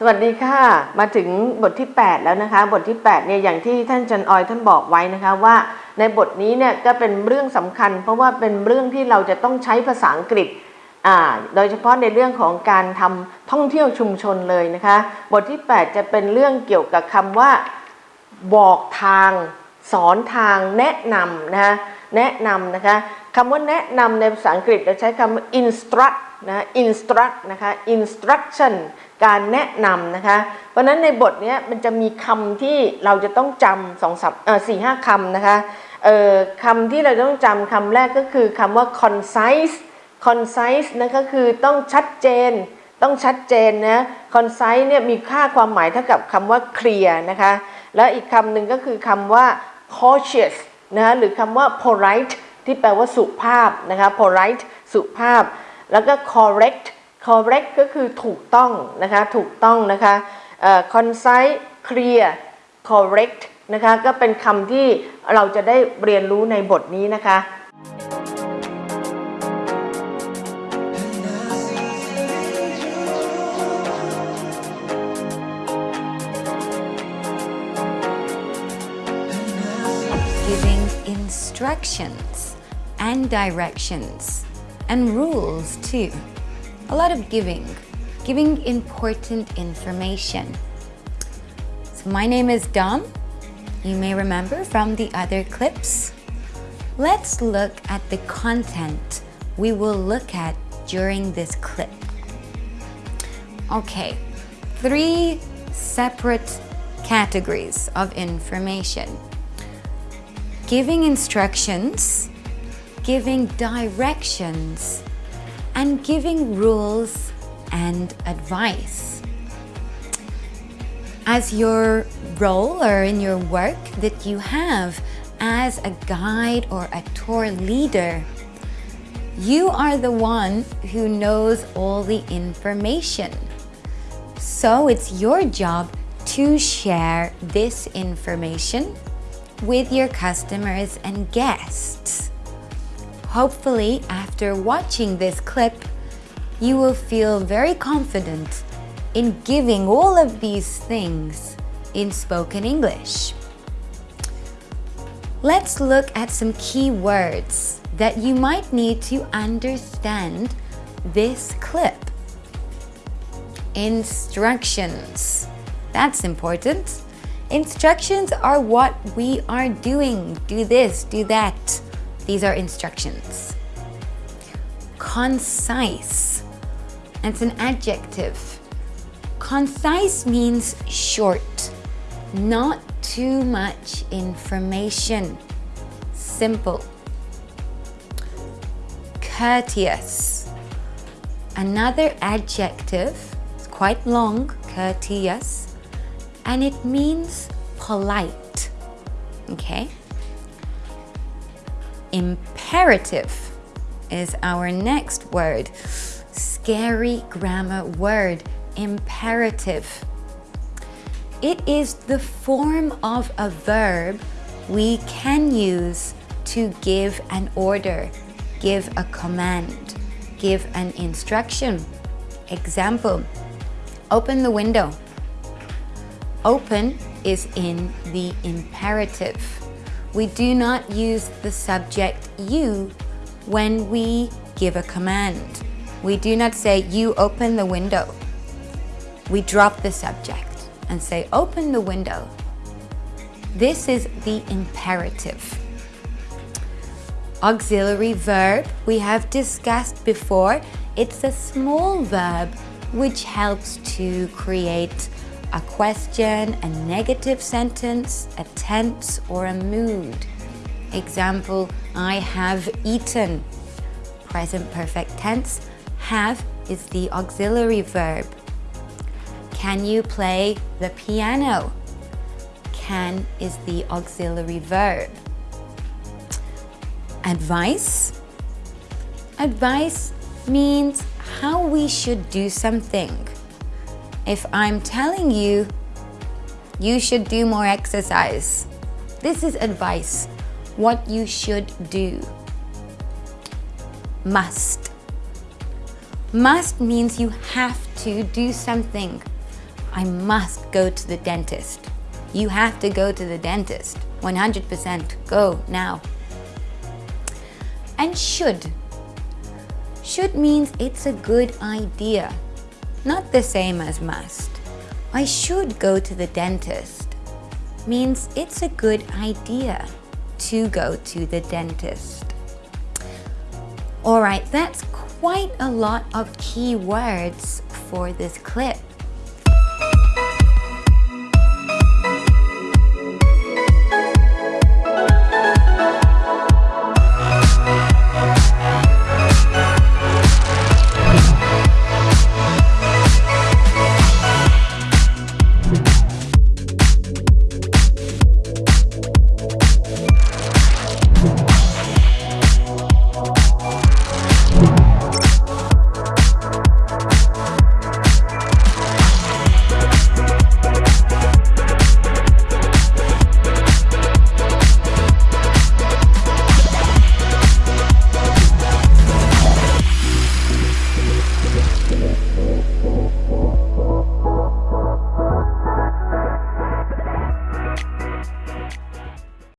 สวัสดีค่ะ มาถึงบทที่ 8 แล้วนะคะ บทที่8เนี่ยอย่างที่ท่านจันออยท่านบอกไว้นะคะว่าในบทนี้เนี่ยก็เป็นเรื่องสำคัญ เพราะว่าเป็นเรื่องที่เราจะต้องใช้ภาษาอังกฤษอ่าโดยเฉพาะในเรื่องของการทำท่องเที่ยวชุมชนเลยนะคะ บทที่ 8 จะเป็นเรื่องเกี่ยวกับคำว่า บอกทาง สอนทางแนะนำนะคะ แนะนำนะคะคำว่าแนะนำในภาษาอังกฤษเราใช้คำว่า instruct นะ instruct นะคะ instruction การแนะนำนะคะ เพราะนั้นในบทนี้มันจะมีคำที่เราจะต้องจำสองสามเออสี่ห้าคำนะคะเออคำที่เราจะต้องจำคำแรกก็คือคำว่า concise concise นะก็คือต้องชัดเจน ต้องชัดเจนนะ concise เนี่ยมีค่าความหมายเท่ากับคำว่า clear นะคะ แล้วอีกคำหนึ่งก็คือคำว่า cautious นะคะหรือคำว่า polite ที่แปลว่าสุภาพนะคะ polite สุภาพ แล้วก็ correct correct ก็คือถูกต้องนะคะถูกต้องนะคะ concise clear correct นะคะก็เป็นคำที่เราจะได้เรียนรู้ในบทนี้นะคะ giving instructions and directions and rules too. A lot of giving, giving important information. So my name is Dom. You may remember from the other clips. Let's look at the content we will look at during this clip. Okay, three separate categories of information giving instructions, giving directions, and giving rules and advice. As your role or in your work that you have as a guide or a tour leader, you are the one who knows all the information. So it's your job to share this information with your customers and guests. Hopefully, after watching this clip, you will feel very confident in giving all of these things in spoken English. Let's look at some key words that you might need to understand this clip. Instructions. That's important. Instructions are what we are doing. Do this, do that. These are instructions. Concise. It's an adjective. Concise means short, not too much information. Simple. Courteous. Another adjective, it's quite long, courteous and it means polite. Okay? Imperative is our next word. Scary grammar word, imperative. It is the form of a verb we can use to give an order, give a command, give an instruction. Example, open the window. Open is in the imperative. We do not use the subject you when we give a command. We do not say, you open the window. We drop the subject and say, open the window. This is the imperative. Auxiliary verb, we have discussed before. It's a small verb which helps to create a question, a negative sentence, a tense, or a mood. Example, I have eaten. Present perfect tense. Have is the auxiliary verb. Can you play the piano? Can is the auxiliary verb. Advice. Advice means how we should do something. If I'm telling you, you should do more exercise. This is advice, what you should do. Must. Must means you have to do something. I must go to the dentist. You have to go to the dentist. 100% go now. And should. Should means it's a good idea. Not the same as must. I should go to the dentist means it's a good idea to go to the dentist. Alright, that's quite a lot of key words for this clip.